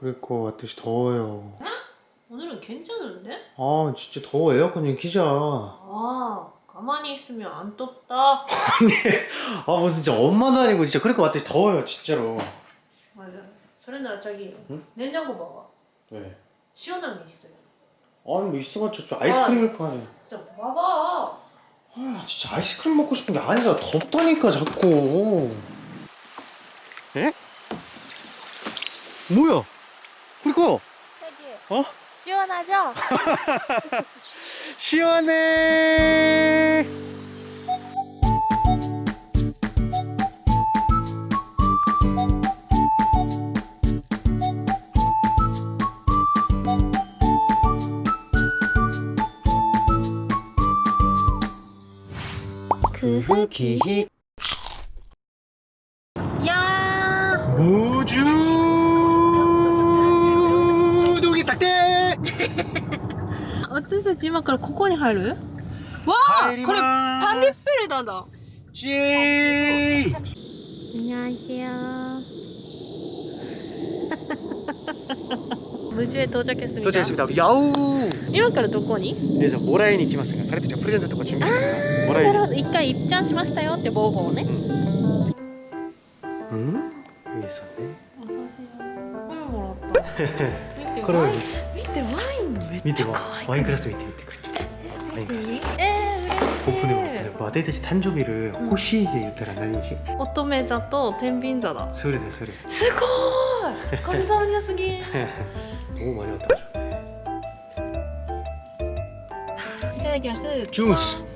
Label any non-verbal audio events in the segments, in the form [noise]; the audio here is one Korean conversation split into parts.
그러니까 아저씨 더워요. 오늘은 괜찮은데? 아 진짜 더워 에어컨 좀 키자. 아아 가만히 있으면 안 덥다 뭐 진짜 엄마도 아니고 진짜 그러니까 아저씨 더워요 진짜로. 맞아 소리나 저기 응? 냉장고 봐봐 네. 시원한 게 있어요 아니 뭐 있어봤자 저 아이스크림일 거 아니야. 진짜 봐봐 아 진짜 아이스크림 먹고 싶은 게 아니라 덥다니까 자꾸. 에? 뭐야? 그니까 어? 시원하죠? [laughs] 시원해. 그 기히 야 무주 ち今からここに入るわあこれパンディップルなんだ 지 안녕하세요. 무주에 도착했습니다. 도착했습니다. 야우. 今からどこに 그래서 모라인이来ますが 彼たちはプレゼントとか準備してるからモラインなるほど一回一ちゃんしましたよって防護をね 응? 여기 있었네 お刺身これもらった見て 그럼 ワイン見てワ 見てワイクラスみてくれワインい。て言った、ん、乙だ。すごい。神様にすぎもう [laughs] 間に合った。いただきます。ジュース。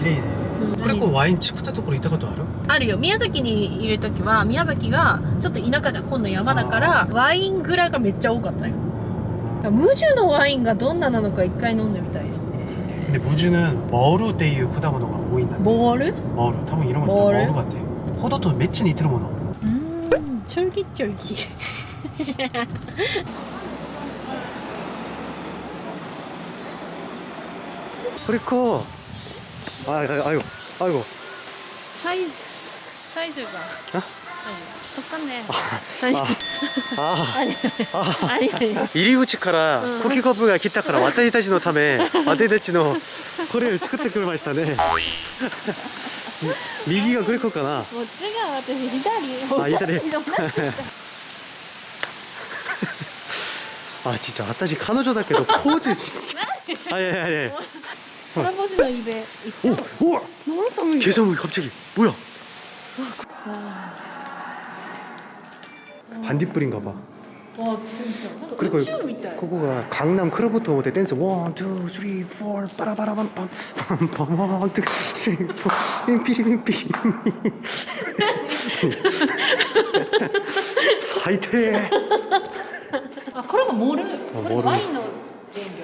綺麗ねこれこうワイン作ったところ行ったことあるあるよ宮崎にいる時は宮崎がちょっと田舎じゃん今度山だからワイン蔵がめっちゃ多かったよ無樹のワインがどんななのか一回飲んでみたいですね 근데 무주는 머루 っていう果物が多いんだってボール 머루多分이런 거 머루? 머루 같아 포도도 매치似てるものうん 쫄깃쫄깃 그리고 아, 아, 아이고 아이고 사이즈 사이즈가 어? 똑같네 아, 아, アニメ入り口からコキコップが来たから私たちのため私たちのこれを作ってくれましたね右がグリコかなこっちが私左あ左でもなんかあ진짜私彼女だけどポーズあいやいやいや 개사물 갑자기 뭐야? 반딧불인가 봐. 와 진짜. 그리고 그거가 강남 크로버트 호텔 댄스 원, 투, 쓰리, 포, 빠라바라밤, 빰, 빰, 빰, 원, 투, 쓰리, 포, 빔피리, 빔피리. 사이트. 아, 그러면 모르. 어, 모르.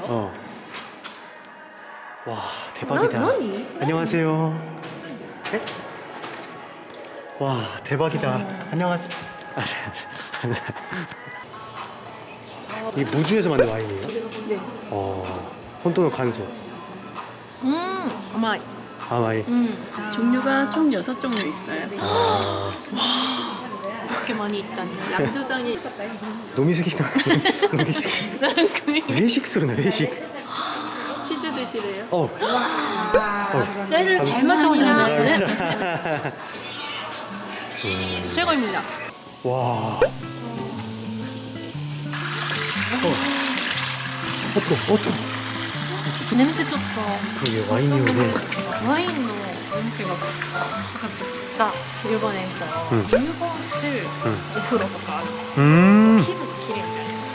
어. 와 대박이다. 안녕하세요. 네? 와 대박이다. 음. 안녕하세요. 아, 네, 네. 이 무주에서 만든 와인이에요? 네. 어, 혼돈을 간소. 음 아마이. 아마이. 음. 아. 종류가 총 6종류 있어요. 네. 아. 와 이렇게 많이 있다니. 양조장이. 노미숙이다. 노미숙 외식수로네 외식. 시주 아, 드시래요? 어. 때를 잘 맞춰오셨네 음. 최고입니다 와. 어. 어떠, 어떠. 냄새 좋다 그게 와인이 오네. 와인의 냄새가 나 일본에서 응. 일본식 응. お風呂とかある 음. 気分きれいになります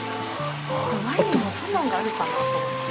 ワインもそんなんがあるかなと思って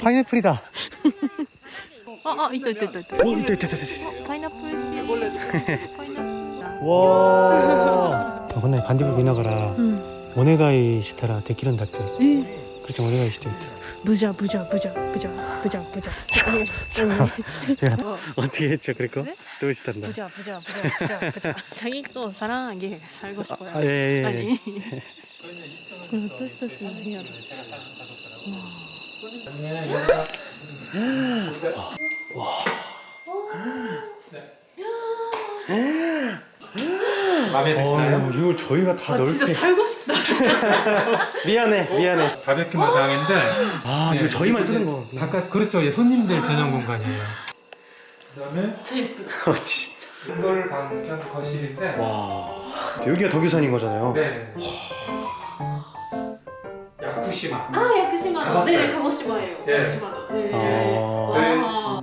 파인애플이다. 아, 아, 있다, 있다, 있다. 있다. 어, 있다, 있다, 있다. 있다. 파인애플 씨. 파인애플. 와. 어, 저번에 반딧불 지나가라. 응. 모네가이 시타라 데키런 다크. 응. 그렇죠, 모네가이 시타. 부자, 부자, 부자, 부자, 부자, 부자. 어. 어떻게 했죠, 그리고? 네? 또 시탄다. 부자, 부자, 부자, 부자, 부자. 자기 또 사랑하게 살고 아, 싶어요. 아, 예, 예. 예. 아니. 또 시타 쓰는 だ。 마음에 어, 이걸 저희가 다 아 넓게 진짜 살고 싶다. [laughs] 미안해 미안해 가볍게 마당인데 아 네, 이거 저희만 쓰는 거 바깥 그렇죠. 예, 손님들 전용 공간이에요. 그 다음에 제이프. 어, 진짜 이걸 방편 거실인데 와 여기가 덕유산인 거잖아요 네. 야 쿠시마. 아 야쿠시마. 가봤어요. 네네 가고시마예요. 예. 야쿠시마다. 네. 아. 저희- 아.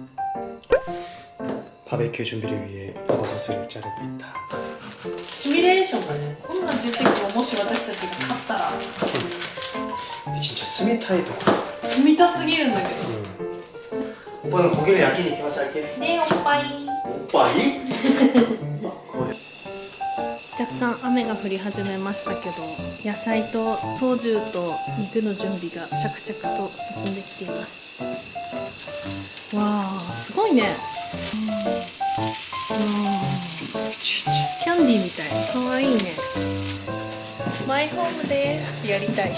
바베큐 준비를 위해 버섯을 자르고 있다 シミュレーションがね、こんな重責をもし私たちが勝ったら 근데 진짜 스미타의 덕 積みたすぎるんだけど。 오빠는 고기를 야끼니 이렇게 할게 ねおっぱい。 오빠이? 若干雨が降り始めましたけど野菜とソジュと肉の準備が着々と進んできていますわあすごいねうんわあキャンディーみたいかわいいねマイホームですってやりたい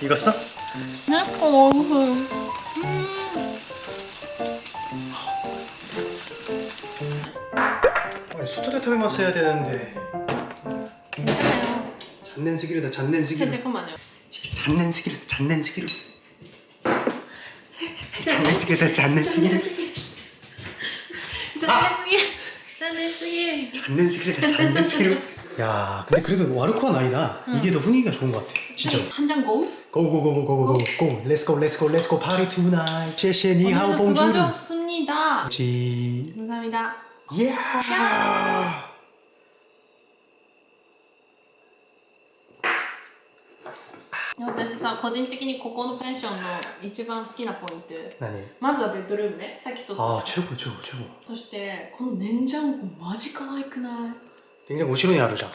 익었어? ねお 틈에만 써야 되는데. 괜찮아요. 잔넨스기로다 잔넨스기로. 잠깐만요. 진짜 잔넨스기로 잔넨스기로. [laughs] 잔넨스기로다 잔넨스기로. 잔넨스기로. 아! 잔넨스기로. 야 근데 그래도 와르코한 아니다. 응. 이게 더 분위기가 좋은 것 같아. 진짜 한잔 고우? 고고고고고고고 렛츠고. 렛츠고 렛츠고 파리 투나잇 쉐쉐 니하오 봉주 수고하셨습니다. 감사합니다. Yeah! yeah! 私さ個人的にここのペンションの一番好きなポイント。何？まずはベッドルームね。さっき撮ったああチェコチェコチェコそしてこのネンジャンコマジ可愛くない？ネン後ろにあるじゃん、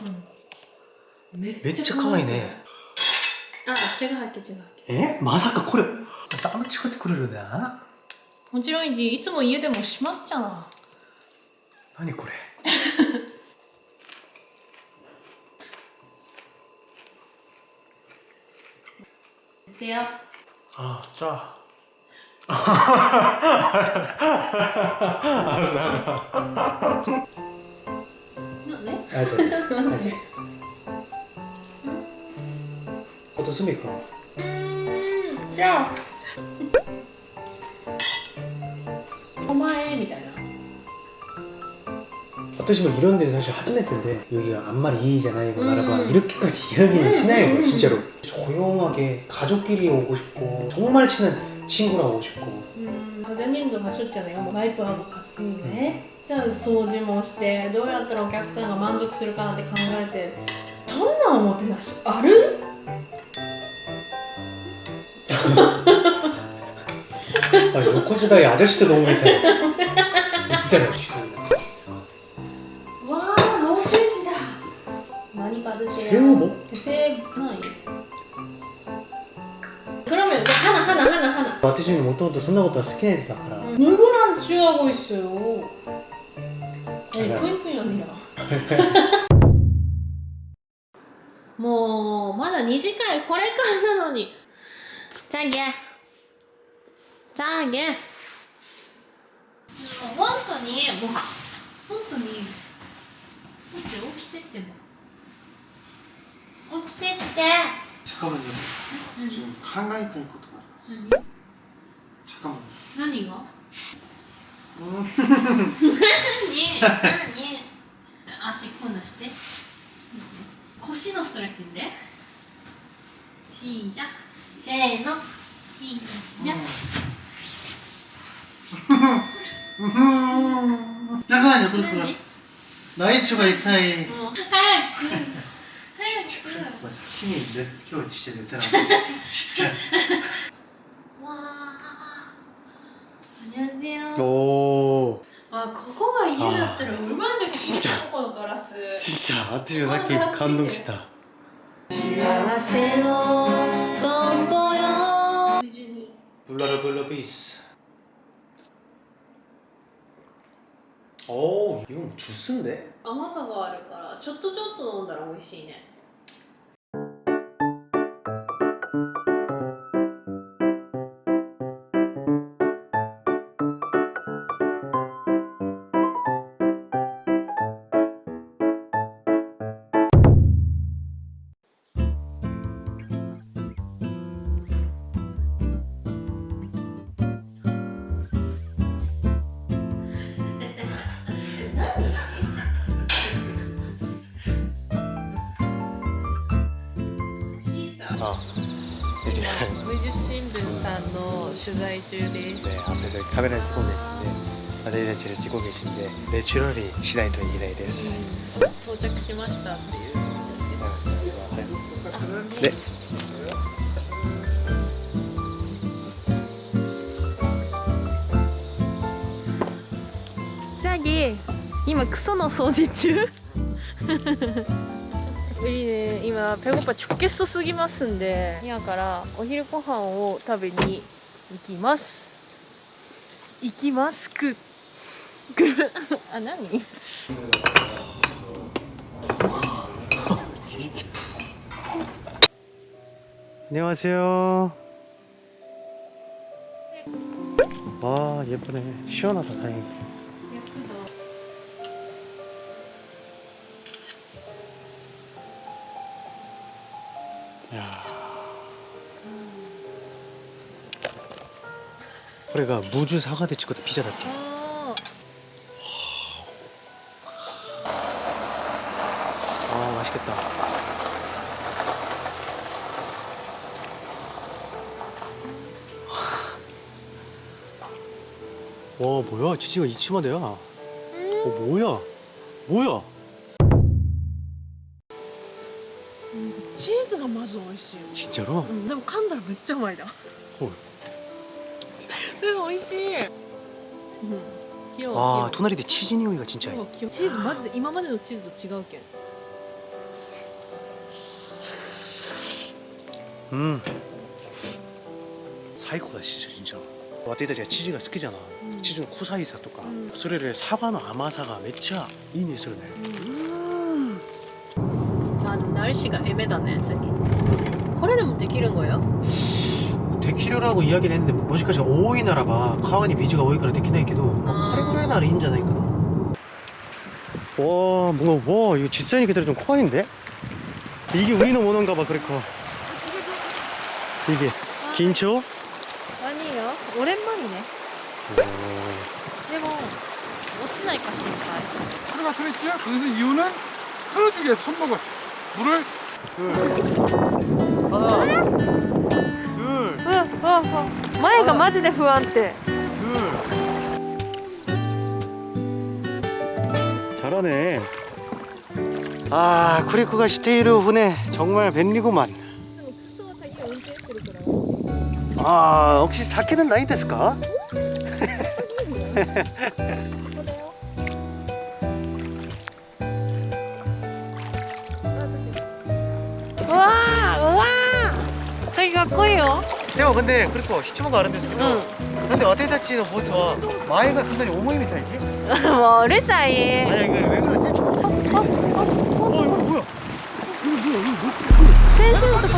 うん、めっちゃ可愛い。ね。あ違違うえ？まさかこれ。ダメコってくれるな。もちろんいつも家でもしますじゃん。何これでよ 아, 짜. なんで 알았어. [laughs] ちょっと待って 어떻습니까? うー 어떠시면 이런 데는 사실 하즈메트인데 여기가 앞말이 이잖아요 이거 나라가 이렇게까지 이야기는 시나요 진짜로 조용하게 가족끼리 오고 싶고 정말 친한 친구랑 오고 싶고 うんサジャニングがしょっちゃうよワイプあるかつねじゃあ掃除もしてどうやったらお客さんが満足するかなって考えてそんなおもてなしある 아 요코즈다의 아저씨도 너무 있다 있잖아요 지금 何パルセ 새우 뭐? セーない그러면하나하나하나하나私もともとそんなことは好きな人だから 누구랑 취하고 있어요 아니 제가- 푸인푸인 언니랑 もうまだ2時間これからなのにじゃあげじゃあげ本当にもう本当に起きて起きてっても 持ってって。잠깐만 요. 지금考えたいことがあります잠깐만 요. 何が何何足んなして腰のストレッチでしじゃせーのしじゃ잠깐만요그렇구나나이츠가있다잉 힘이 내,今日 진짜 내 [laughs] 진짜 わあ안녕하세요 오 あここが家だったらうまじゃ진짜 ここのガラス 진짜 아트리가 사키 감동시다 幸せのトンボよ 블라라 블라 비스 오 이건 뭐 주스인데? 甘さがあるからちょっとちょっと飲んだら美味しいね 取材中で 네 す 앞에서 카메라를 찍고 계신데 아데이다치를 찍고 계신데 내추럴이 시나이 또 이기나이 데스 到着しましたっていう 네 ジャギ今クソの掃除中우리는今배고파 죽겠어すぎますんで今からお昼ご飯を食べに 行きます行きますくくあ何 안녕하세요 와 예쁘네 시원하다 다행히 これが 무주 사과대 치고도 피자だっけ 아, 아 맛있겠다 와 뭐야 치즈가 이치마대야 어 뭐야 뭐야 チーズがまず美味しい 진짜로? うんでも噛んだらめっちゃうまいだほいうん美味 しいうん器用 와 器 토나리데 치즈匂いが 진짜 用器用チーズマジで今までのチーズと違うけん 음 사이코다 진짜 진짜 와테이다 제가 치즈가 好きじゃな 음. 치즈の 쿠사이사 とかうんそれでサバの甘さがめっちゃいいねするね 아 날씨가 애매다네 저기これでもできるん거예 요? 데키르라고 이야기는 했는데 もしかしたら多いならば川に水が多いからできないけど、まあこれぐらいならいいんじゃないかな와 뭔가 와 이거実際に 기다려 좀 커인데 이게 우리는 원한가 봐 그렇고 이게 긴초 아니요 오랜만이네でも落ちないか心配 하루가 소리치요? 그래서 이유는 흐르지게 손목을 물을 하나 둘 うわうわうわ前がマジで不安定 잘하네 아 쿠리코가 시테이르 후네 정말 便利구만 아 혹시 사케는 나이 ですか [laughs] かっこいいよ 형 근데 그리고 시치모가 아는 데서 응 근데 와테다치는 보트와 마이가 상당히 오모이 미타이지? もううるさい 아니야 이거 왜 그러지? 어 [laughs] 이거 뭐야? 先生のとこ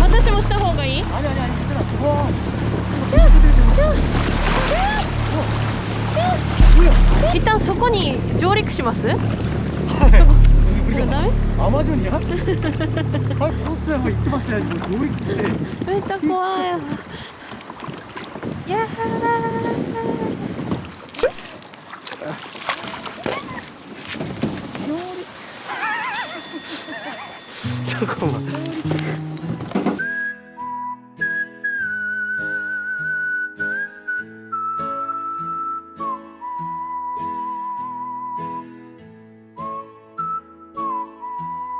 私もした方がいい 아니 아니 아니 얘들아 와 어, 一旦そこに上陸しますそこ [laughs] 우리가 그다음에? 아, 아마존이야? 아 버스 한번 입고 봤어야지. 뭐, 뭐 이렇게 왜 자꾸 와요? 야 [laughs] 잠깐만.